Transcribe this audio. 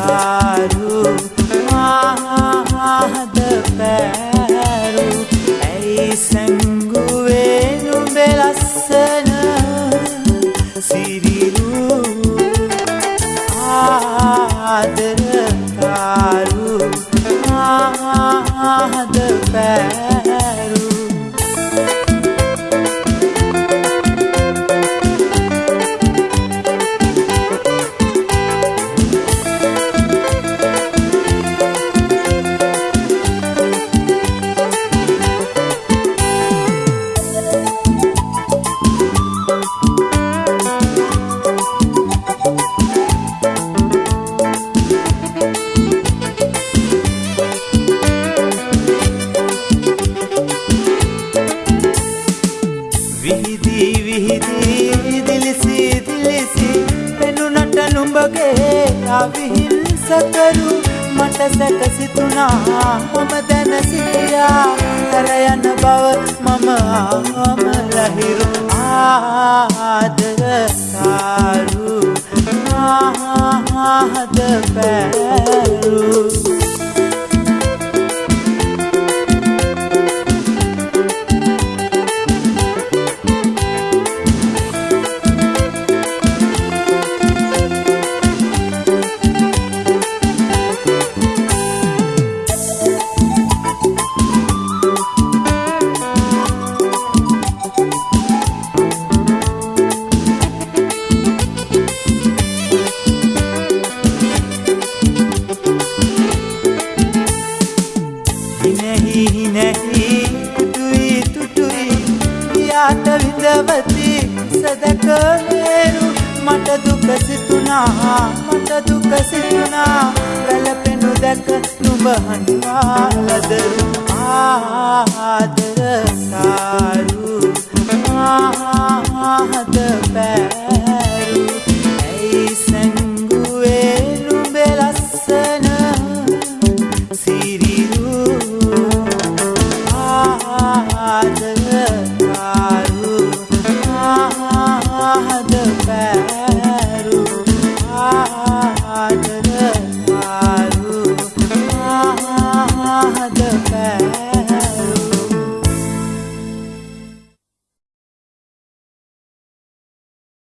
සාරු මහද පැරු ඇයි සංගුවේනු බෙලස්සන සිරිරු ආදරකාරු මහද පැරු නුඹගේ අවිහිංසකරු මට සැකසිතුනා මම දැනසිටියා හැර යන බව මම ආමලහිරු ආදර සාරු ආහද පැරු යාට විඳවති. සදක මේරු මට දුක සිතුනා මට දුක සිතුනා වැළපෙනු දැක නුඹ හඬවාලදරු ආදර.